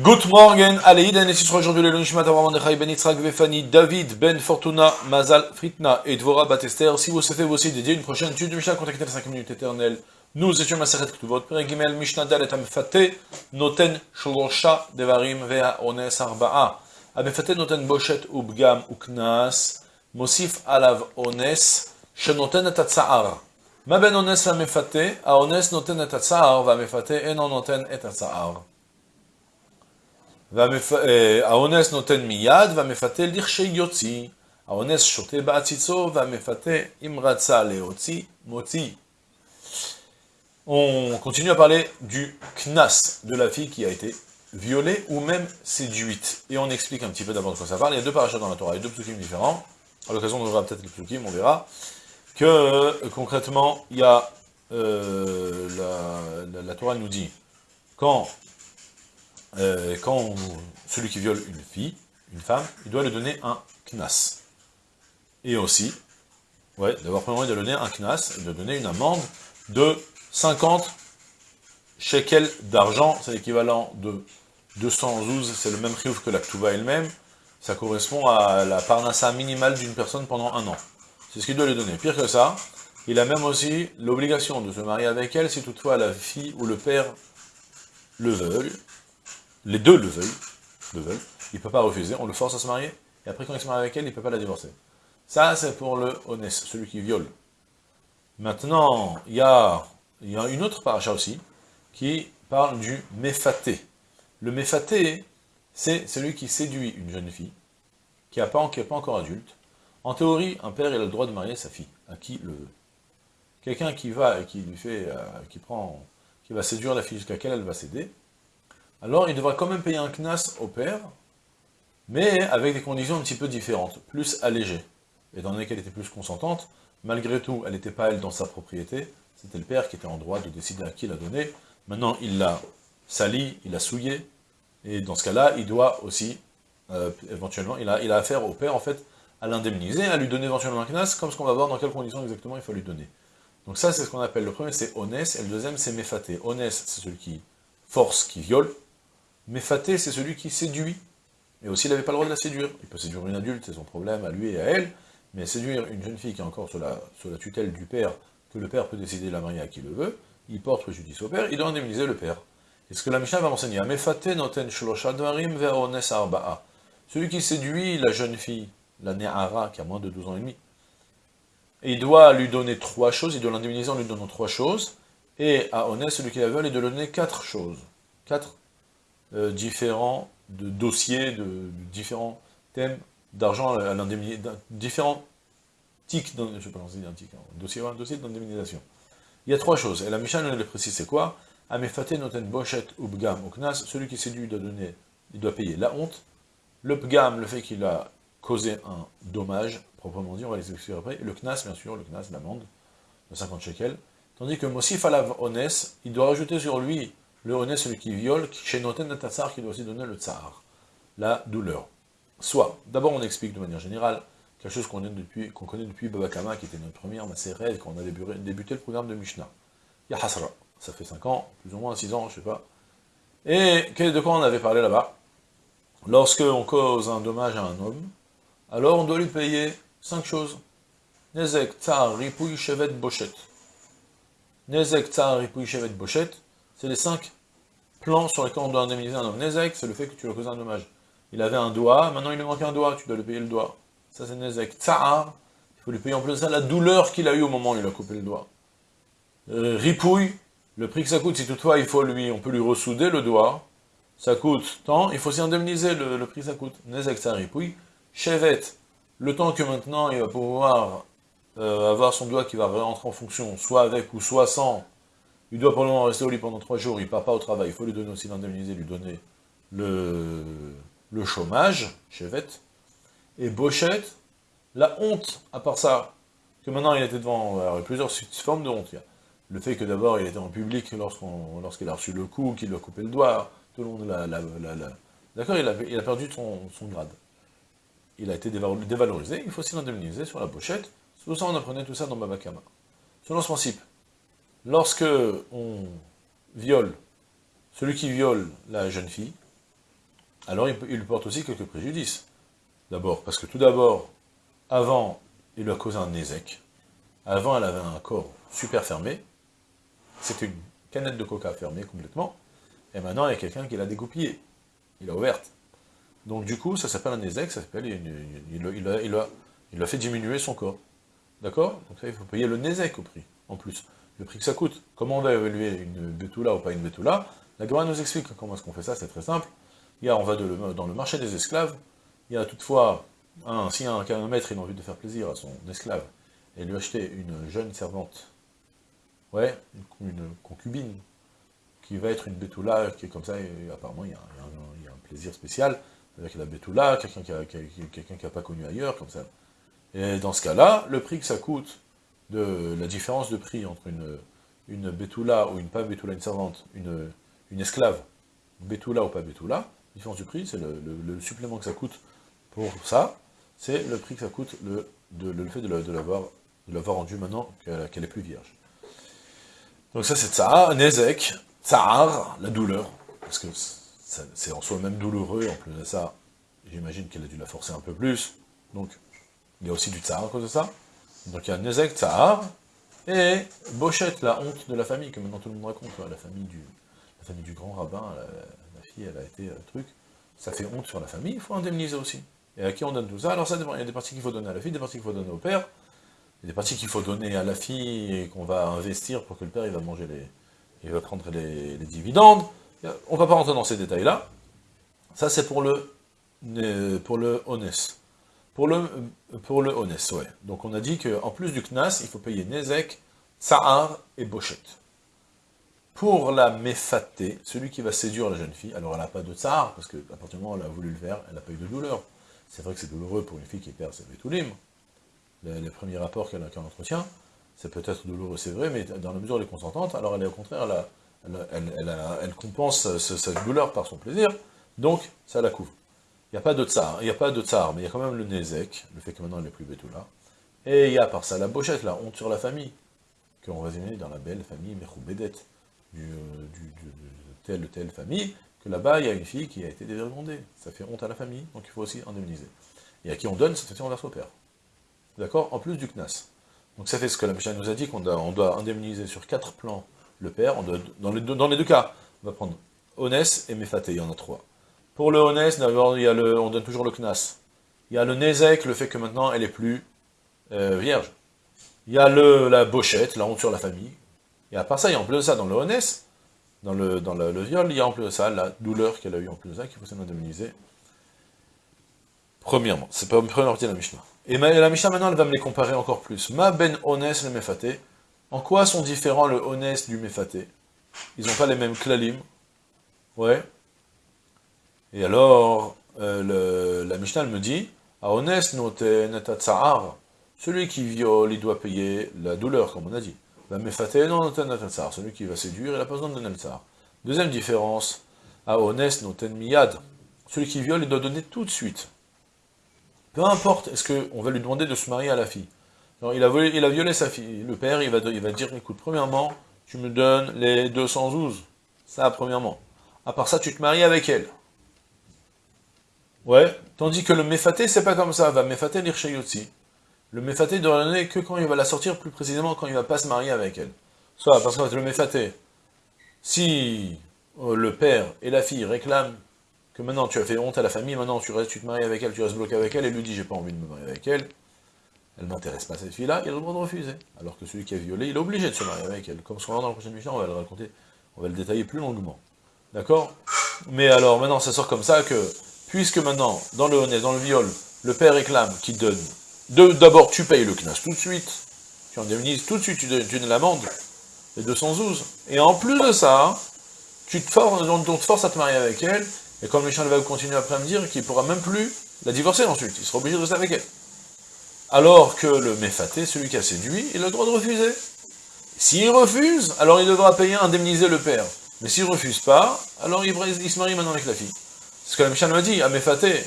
Good morning, ce sera aujourd'hui le Nishmat Avraham Nechai Ben Yitzhak Vefani, David Ben Fortuna, Mazal Fritna et Dvora Batester. Si vous souhaitez vous aussi dédier une prochaine étude du Mishnah, contactez les 5 minutes éternelles. Nous étions Maseret Ktuvot, Perigimel, Mishnah Dal et Amfate, Noten Shlosha Devarim Vea Ones Arba'a. Amfate Noten Boshet Ubgam Uknas, Mosif Alav Ones, Shenoten et Atza'ar. Ma ben Ones va Mefate, a Ones Noten et Atza'ar, va Mefate, Enon Noten et Atza'ar. האונס נותן מיד, והמפתה לכשיוציא. האונס שותה בעציצו, והמפתה אם רצה להוציא, מוציא. On continue à parler du knas, de la fille qui a été violée ou même séduite. Et on explique un petit peu d'abord de quoi ça parle. Il y a deux parachutes dans la Torah, il y a deux psukim différents. À l'occasion, on verra peut-être les psukim, on verra. Que euh, concrètement, il y a euh, la, la, la Torah nous dit quand euh, quand celui qui viole une fille, une femme, il doit lui donner un knas. Et aussi, ouais, d'abord, premièrement, doit donner un knas, doit donner une amende de 50 shekels d'argent, c'est l'équivalent de 212, c'est le même riouf que la ktuba elle-même, ça correspond à la parnassa minimale d'une personne pendant un an. C'est ce qu'il doit lui donner. Pire que ça, il a même aussi l'obligation de se marier avec elle si toutefois la fille ou le père le veulent, les deux le veulent, le veulent, il ne peut pas refuser, on le force à se marier, et après quand il se marie avec elle, il ne peut pas la divorcer. Ça, c'est pour le honnête, celui qui viole. Maintenant, il y a, une autre paracha aussi, qui parle du méfaté. Le méfaté, c'est celui qui séduit une jeune fille, qui n'est pas, encore adulte. En théorie, un père, a le droit de marier sa fille, à qui le veut. Quelqu'un qui va, qui lui fait, euh, qui prend, qui va séduire la fille jusqu'à laquelle elle va céder, alors il devra quand même payer un knas au père, mais avec des conditions un petit peu différentes, plus allégées. Étant donné qu'elle était plus consentante, malgré tout, elle n'était pas elle dans sa propriété, c'était le père qui était en droit de décider à qui la donner. Maintenant, il l'a sali, il l'a souillé, et dans ce cas-là, il doit aussi, euh, éventuellement, il a, affaire au père, en fait, à l'indemniser, à lui donner éventuellement un knas, comme ce qu'on va voir dans quelles conditions exactement il faut lui donner. Donc ça, c'est ce qu'on appelle, le premier, c'est honnête, et le deuxième, c'est méfaté. Honnête, c'est celui qui force, qui viole, mais c'est celui qui séduit. Et aussi, il n'avait pas le droit de la séduire. Il peut séduire une adulte, c'est son problème à lui et à elle, mais séduire une jeune fille qui est encore sous la, tutelle du père, que le père peut décider de la marier à qui le veut, il porte préjudice au père, il doit indemniser le père. Et ce que la Mishnah va enseigner. Celui qui séduit la jeune fille, la Ne'ara, qui a moins de 12 ans et demi, il doit lui donner trois choses, il doit l'indemniser en lui donnant trois choses, et à Ones, celui qui la veut, il doit lui donner quatre choses. Quatre euh, différents dossiers, de, différents thèmes d'argent à l'indemnisation, différents tics, je sais pas un tic, hein, dossier, un d'indemnisation. Il y a trois choses, et la Mishnah nous le précise, c'est quoi Amefate noten boshet ubgam uknas, celui qui séduit doit donner, il doit payer la honte, le pgam, le fait qu'il a causé un dommage, proprement dit, on va les expliquer après, et le knas, bien sûr, le knas, l'amende, de 50 shekels, tandis que Mosif alav ones, il doit rajouter sur lui le rené, celui qui viole, chez Noten Tassar, qui doit aussi donner le tsar, la douleur. Soit, d'abord on explique de manière générale, quelque chose qu'on qu connaît depuis Babakama, qui était notre première Maseret, quand on a débuté, le programme de Mishnah. Il y a Hasra, ça fait 5 ans, plus ou moins 6 ans, je ne sais pas. Et de quoi on avait parlé là-bas? Lorsque on cause un dommage à un homme, alors on doit lui payer 5 choses. Nezek, Tsar, Ripouille, Chevet, Bochette. Nezek, Tsar, Ripouille, Chevet, Bochette, c'est les 5 plan sur lequel on doit indemniser un homme. Nezek, c'est le fait que tu lui as causé un dommage. Il avait un doigt, maintenant il lui manque un doigt, tu dois lui payer le doigt. Ça c'est Nezek. Tsa'ar, il faut lui payer en plus ça la douleur qu'il a eue au moment où il a coupé le doigt. Euh, ripouille, le prix que ça coûte, si toutefois il faut lui, on peut lui ressouder le doigt, ça coûte tant, il faut s'y indemniser le, prix que ça coûte. Nezek, ça ripouille. Chevette, le temps que maintenant il va pouvoir euh, avoir son doigt qui va rentrer en fonction, soit avec ou soit sans il doit probablement rester au lit pendant trois jours, il ne part pas au travail, il faut lui donner aussi l'indemniser, lui donner le, le chômage, chevette, et Bochette, la honte, à part ça, que maintenant il était devant, alors, il y a plusieurs formes de honte, le fait que d'abord il était en public lorsqu'il a reçu le coup, qu'il lui a coupé le doigt, tout le monde l'a... D'accord, il a, il a perdu son, son, grade. Il a été dévalorisé, il faut aussi l'indemniser sur la pochette. Pour ça on apprenait tout ça dans Babakama. Selon ce principe, lorsque on viole, celui qui viole la jeune fille, alors il, il porte aussi quelques préjudices. D'abord, parce que tout d'abord, avant, il lui a causé un nézek. Avant, elle avait un corps super fermé. C'était une canette de coca fermée complètement. Et maintenant, il y a quelqu'un qui l'a dégoupillée. Il l'a ouverte. Donc du coup, ça s'appelle un nézek, ça s'appelle, il, a, fait diminuer son corps. D'accord? Donc ça, il faut payer le nézek au prix, en plus. Le prix que ça coûte. Comment on va évaluer une bétoula ou pas une bétoula La Gemara nous explique comment est-ce qu'on fait ça, c'est très simple. Il y a, on va dans le marché des esclaves, il y a toutefois, un, si un, un maître il a envie de faire plaisir à son esclave, et lui acheter une jeune servante, ouais, une, concubine, qui va être une bétoula, qui est comme ça, apparemment il y, a, un plaisir spécial avec la bétoula, quelqu'un qui n'a pas connu ailleurs, comme ça. Et dans ce cas-là, le prix que ça coûte, de la différence de prix entre une, une ou une pas bétoula, une servante, une, une esclave, bétoula ou pas bétoula, la différence du prix, c'est le, supplément que ça coûte pour ça, c'est le prix que ça coûte, le, le fait de l'avoir rendu maintenant qu'elle est plus vierge. Donc ça c'est Tsar, Nezek, Tsar, la douleur, parce que c'est en soi même douloureux, en plus de ça, j'imagine qu'elle a dû la forcer un peu plus, donc il y a aussi du Tsar à cause de ça. Donc il y a Nezek, Tsar, et Bochette, la honte de la famille, que maintenant tout le monde raconte, la famille du, la famille du grand rabbin, la, fille, elle a été euh, truc, ça fait honte sur la famille, il faut indemniser aussi. Et à qui on donne tout ça? Alors ça dépend, il y a des parties qu'il faut donner à la fille, des parties qu'il faut donner au père, des parties qu'il faut donner à la fille et qu'on va investir pour que le père il va manger les. il va prendre les, dividendes. On ne va pas rentrer dans ces détails-là. Ça c'est pour le pour le honnête. Pour le pour le ouais. Donc on a dit qu'en plus du Knas, il faut payer Nezek, Tsahar et Bochette. Pour la méfaté, celui qui va séduire la jeune fille, alors elle n'a pas de Tsahar, parce qu'à partir du moment où elle a voulu le faire, elle n'a pas eu de douleur. C'est vrai que c'est douloureux pour une fille qui perd ses vétoulim, les, les, premiers rapports qu'elle qu entretient, c'est peut-être douloureux, c'est vrai, mais dans la mesure où elle est consentante, alors elle est au contraire, elle, compense cette douleur par son plaisir, donc ça la couvre. Il n'y a pas de tsar, il n'y a pas de tsar, mais il y a quand même le nezek, le fait que maintenant elle n'est plus là. Et il y a par ça la bochette, la honte sur la famille, qu'on résumé dans la belle famille Mechoubedet, du, du, du, telle telle famille, que là-bas, il y a une fille qui a été dévergondée. Ça fait honte à la famille, donc il faut aussi indemniser. Et à qui on donne, cette fois on verse au père. D'accord? En plus du CNAS. Donc ça fait ce que la Mishnah nous a dit, qu'on doit, indemniser sur quatre plans le père. Dans, les deux, cas, on va prendre Honès et Mefaté, il y en a trois. Pour le d'abord, il y a le, on donne toujours le CNAS. Il y a le Nezek, le fait que maintenant elle est plus euh, vierge. Il y a le, la bochette, la honte sur la famille. Et à part ça, il y a en plus de ça, dans le Honès, dans le, dans le, viol, il y a en plus de ça la douleur qu'elle a eue en plus de ça, qu'il faut s'indemniser. Premièrement, c'est pas une première partie de la Mishnah. Et la Mishnah maintenant, elle va me les comparer encore plus. Ma ben honest le mefaté. En quoi sont différents le honest du mefaté Ils n'ont pas les mêmes klalim? Ouais. Et alors, euh, la Mishnah me dit, à honest noten Celui qui viole, il doit payer la douleur, comme on a dit. La mefaté non Celui qui va séduire, il n'a pas besoin le tsar. Deuxième différence, à honest noten miyad. Celui qui viole, il doit donner tout de suite. Peu importe, est-ce qu'on va lui demander de se marier à la fille? Il, a violé, il a violé sa fille. Le père, il va, il va dire, écoute, premièrement, tu me donnes les 212. Ça, premièrement. À part ça, tu te maries avec elle. Ouais. Tandis que le méfaté, c'est pas comme ça. Va méfaté l'irchayotzi. Le méfaté, il doit donner que quand il va la sortir, plus précisément quand il va pas se marier avec elle. Soit parce que le méfaté, si euh, le père et la fille réclament que maintenant tu as fait honte à la famille, maintenant tu restes, tu te maries avec elle, tu restes bloqué avec elle, et lui dit j'ai pas envie de me marier avec elle, elle m'intéresse pas cette fille-là, il a le droit de refuser. Alors que celui qui a violé, il est obligé de se marier avec elle. Comme ce qu'on va dans la prochaine mission, on va le raconter, on va le détailler plus longuement. D'accord? Mais alors maintenant ça sort comme ça que, puisque maintenant, dans le honnête, dans le viol, le père réclame qu'il donne, d'abord tu payes le knas tout de suite, tu indemnises tout de suite, tu donnes l'amende, les 212, et en plus de ça, tu te forces, on force à te marier avec elle, et comme Michel va continuer après à me dire qu'il ne pourra même plus la divorcer ensuite, il sera obligé de rester avec elle. Alors que le méfaté, celui qui a séduit, il a le droit de refuser. S'il refuse, alors il devra payer, indemniser le père. Mais s'il refuse pas, alors il, se marie maintenant avec la fille. Ce que la Michel m'a dit, à méfaté.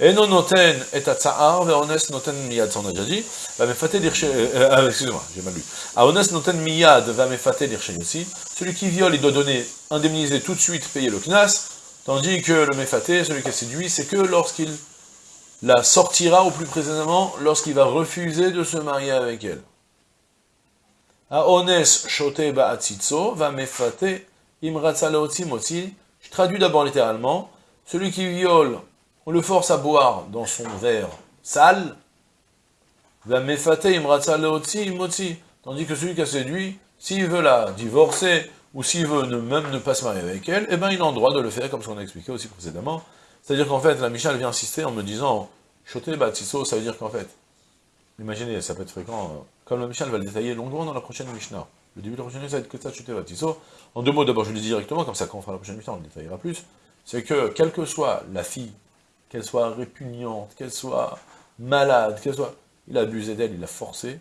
Et non noten et tsa'ar, ve noten miyad, ça on a déjà dit. Va méfaté euh, euh, excusez-moi, j'ai mal lu. A honest noten miyad, va méfaté aussi. Celui qui viole, il doit donner, indemniser tout de suite, payer le knas, Tandis que le méfaté, celui qui a séduit, c'est que lorsqu'il la sortira, ou plus précisément, lorsqu'il va refuser de se marier avec elle. Aones shote ba'atzitzo, va mefate imratza moti. Je traduis d'abord littéralement. Celui qui viole, on le force à boire dans son verre sale. Tandis que celui qui a séduit, s'il veut la divorcer, ou s'il veut ne, même ne pas se marier avec elle, eh bien il a le droit de le faire, comme ce qu'on a expliqué aussi précédemment. C'est-à-dire qu'en fait, la Michal vient insister en me disant, Choté Batsiso, ça veut dire qu'en fait, imaginez, ça peut être fréquent, euh, comme la Michal va le détailler longuement dans la prochaine Mishnah. Le début de la prochaine que ça, Choté Batsiso. En deux mots, d'abord, je le dis directement, comme ça, quand on fera la prochaine Mishnah, on le détaillera plus. C'est que, quelle que soit la fille, qu'elle soit répugnante, qu'elle soit malade, qu'elle soit. Il a abusé d'elle, il l'a forcée,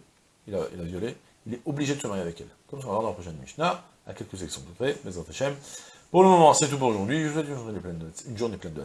il a, il a violé, il est obligé de se marier avec elle. Comme ça, on va voir dans la prochaine Mishnah à quelques de près, mais Pour le moment, c'est tout pour aujourd'hui. Je vous souhaite une journée pleine de, une journée pleine de